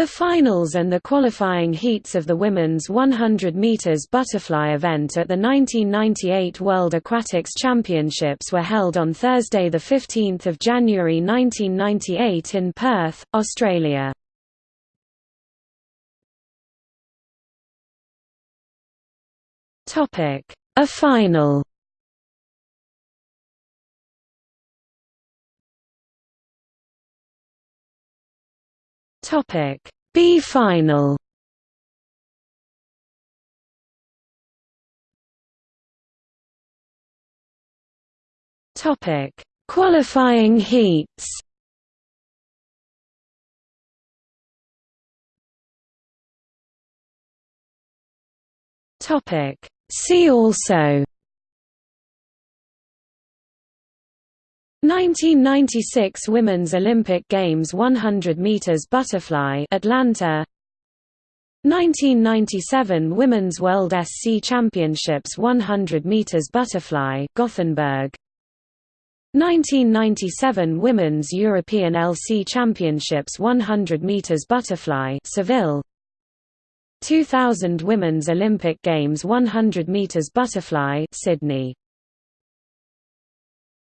The finals and the qualifying heats of the women's 100 meters butterfly event at the 1998 World Aquatics Championships were held on Thursday the 15th of January 1998 in Perth, Australia. Topic: A final Topic. B final Topic. Qualifying heats. Topic. See also 1996 Women's Olympic Games 100 meters butterfly Atlanta. 1997 Women's World SC Championships 100 meters butterfly Gothenburg. 1997 Women's European LC Championships 100 meters butterfly Seville. 2000 Women's Olympic Games 100 meters butterfly Sydney